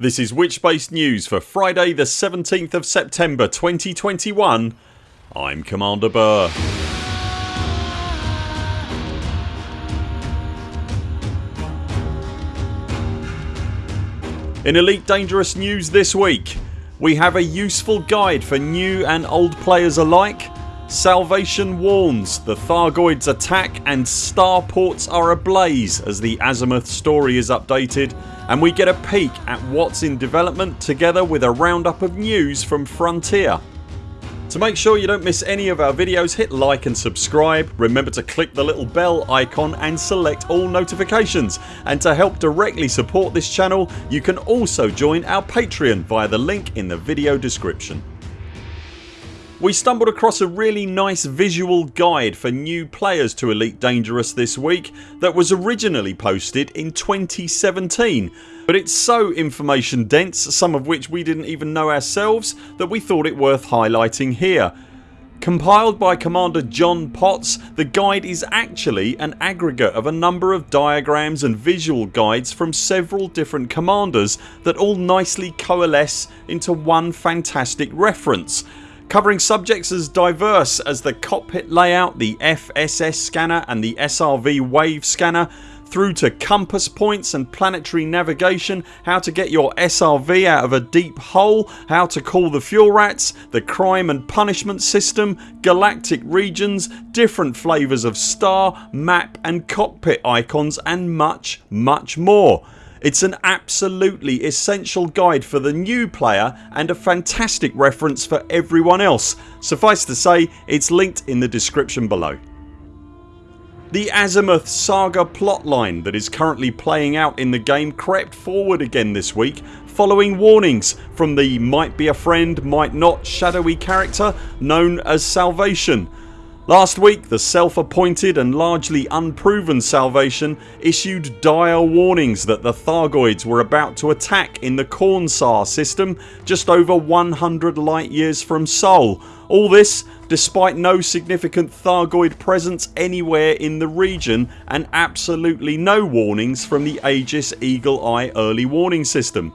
This is Witchspace News for Friday the 17th of September 2021 I'm Commander Burr. In Elite Dangerous news this week we have a useful guide for new and old players alike Salvation warns the Thargoids attack and starports are ablaze as the Azimuth story is updated and we get a peek at what's in development together with a roundup of news from Frontier. To make sure you don't miss any of our videos hit like and subscribe. Remember to click the little bell icon and select all notifications and to help directly support this channel you can also join our Patreon via the link in the video description. We stumbled across a really nice visual guide for new players to Elite Dangerous this week that was originally posted in 2017 but it's so information dense some of which we didn't even know ourselves that we thought it worth highlighting here. Compiled by Commander John Potts the guide is actually an aggregate of a number of diagrams and visual guides from several different commanders that all nicely coalesce into one fantastic reference covering subjects as diverse as the cockpit layout, the FSS scanner and the SRV wave scanner through to compass points and planetary navigation, how to get your SRV out of a deep hole, how to call the fuel rats, the crime and punishment system, galactic regions, different flavours of star, map and cockpit icons and much much more. It's an absolutely essential guide for the new player and a fantastic reference for everyone else. Suffice to say it's linked in the description below. The Azimuth saga plotline that is currently playing out in the game crept forward again this week following warnings from the might be a friend might not shadowy character known as Salvation Last week the self appointed and largely unproven Salvation issued dire warnings that the Thargoids were about to attack in the Kornsar system just over 100 light years from Sol. All this despite no significant Thargoid presence anywhere in the region and absolutely no warnings from the Aegis Eagle Eye early warning system.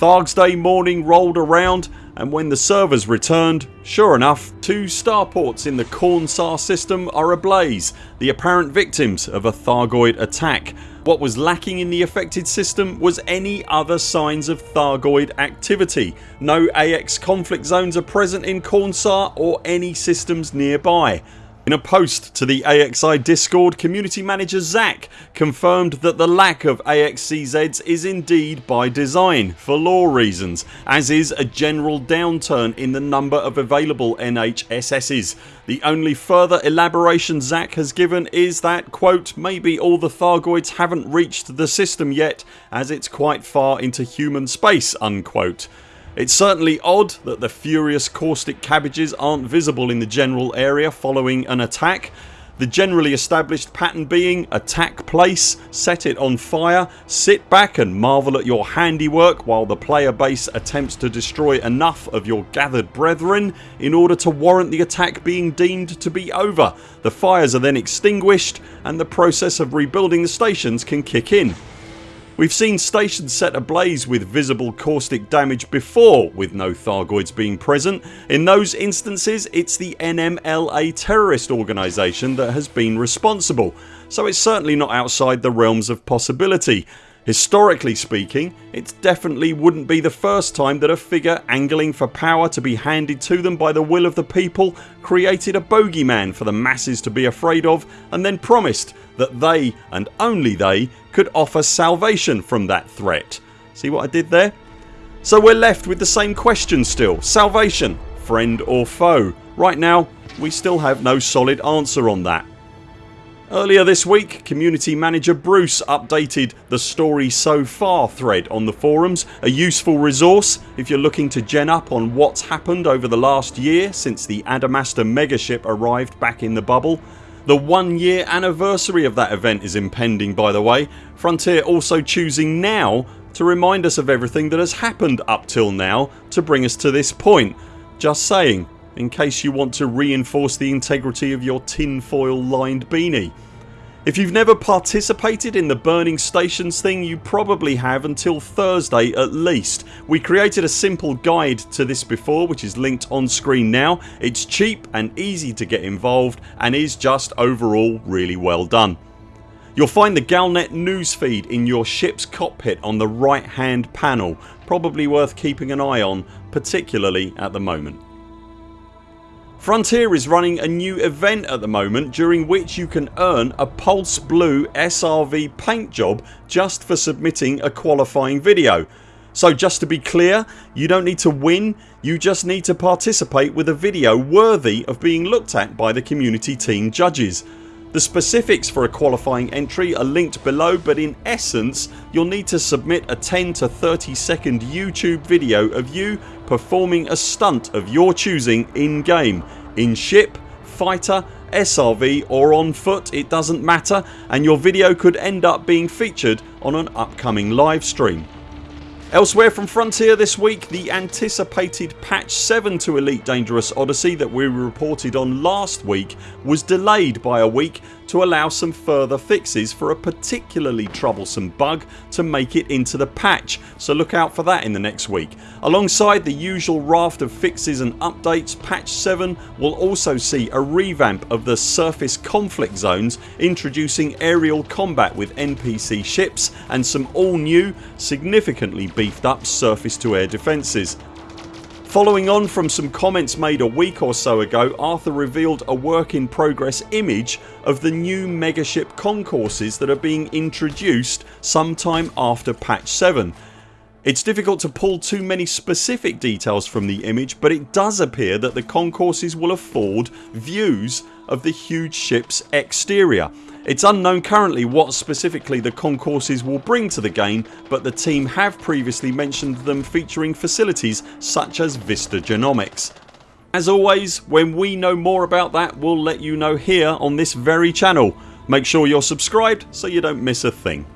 Thargs Day morning rolled around and when the servers returned sure enough two starports in the Kornsar system are ablaze the apparent victims of a Thargoid attack. What was lacking in the affected system was any other signs of Thargoid activity. No AX conflict zones are present in Kornsar or any systems nearby. In a post to the AXI discord community manager Zach confirmed that the lack of AXCZs is indeed by design for lore reasons as is a general downturn in the number of available NHSSs. The only further elaboration Zach has given is that quote maybe all the Thargoids haven't reached the system yet as it's quite far into human space unquote. It's certainly odd that the furious caustic cabbages aren't visible in the general area following an attack. The generally established pattern being attack place, set it on fire, sit back and marvel at your handiwork while the player base attempts to destroy enough of your gathered brethren in order to warrant the attack being deemed to be over. The fires are then extinguished and the process of rebuilding the stations can kick in. We've seen stations set ablaze with visible caustic damage before with no Thargoids being present. In those instances it's the NMLA terrorist organisation that has been responsible so it's certainly not outside the realms of possibility. Historically speaking it definitely wouldn't be the first time that a figure angling for power to be handed to them by the will of the people created a bogeyman for the masses to be afraid of and then promised that they and only they could offer salvation from that threat. See what I did there? So we're left with the same question still. Salvation friend or foe? Right now we still have no solid answer on that. Earlier this week community manager Bruce updated the story so far thread on the forums a useful resource if you're looking to gen up on what's happened over the last year since the Adamastor megaship arrived back in the bubble. The one year anniversary of that event is impending by the way. Frontier also choosing now to remind us of everything that has happened up till now to bring us to this point. Just saying in case you want to reinforce the integrity of your tinfoil lined beanie. If you've never participated in the burning stations thing you probably have until Thursday at least. We created a simple guide to this before which is linked on screen now. It's cheap and easy to get involved and is just overall really well done. You'll find the Galnet newsfeed in your ship's cockpit on the right hand panel. Probably worth keeping an eye on particularly at the moment. Frontier is running a new event at the moment during which you can earn a Pulse Blue SRV paint job just for submitting a qualifying video. So just to be clear you don't need to win you just need to participate with a video worthy of being looked at by the community team judges. The specifics for a qualifying entry are linked below but in essence you'll need to submit a 10 to 30 second YouTube video of you performing a stunt of your choosing in game, in ship, fighter, SRV or on foot it doesn't matter and your video could end up being featured on an upcoming live stream. Elsewhere from Frontier this week the anticipated patch 7 to Elite Dangerous Odyssey that we reported on last week was delayed by a week to allow some further fixes for a particularly troublesome bug to make it into the patch so look out for that in the next week. Alongside the usual raft of fixes and updates patch 7 will also see a revamp of the surface conflict zones introducing aerial combat with NPC ships and some all new significantly beefed up surface to air defences. Following on from some comments made a week or so ago Arthur revealed a work in progress image of the new megaship concourses that are being introduced sometime after patch 7. It's difficult to pull too many specific details from the image but it does appear that the concourses will afford views of the huge ships exterior it's unknown currently what specifically the concourses will bring to the game but the team have previously mentioned them featuring facilities such as Vista Genomics. As always when we know more about that we'll let you know here on this very channel. Make sure you're subscribed so you don't miss a thing.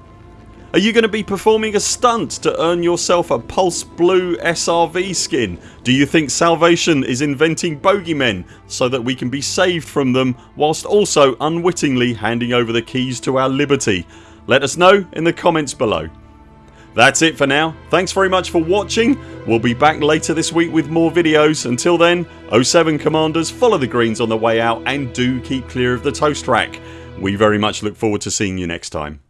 Are you going to be performing a stunt to earn yourself a Pulse Blue SRV skin? Do you think Salvation is inventing bogeymen so that we can be saved from them whilst also unwittingly handing over the keys to our liberty? Let us know in the comments below. That's it for now. Thanks very much for watching. We'll be back later this week with more videos. Until then 0 7 CMDRs follow the greens on the way out and do keep clear of the toast rack. We very much look forward to seeing you next time.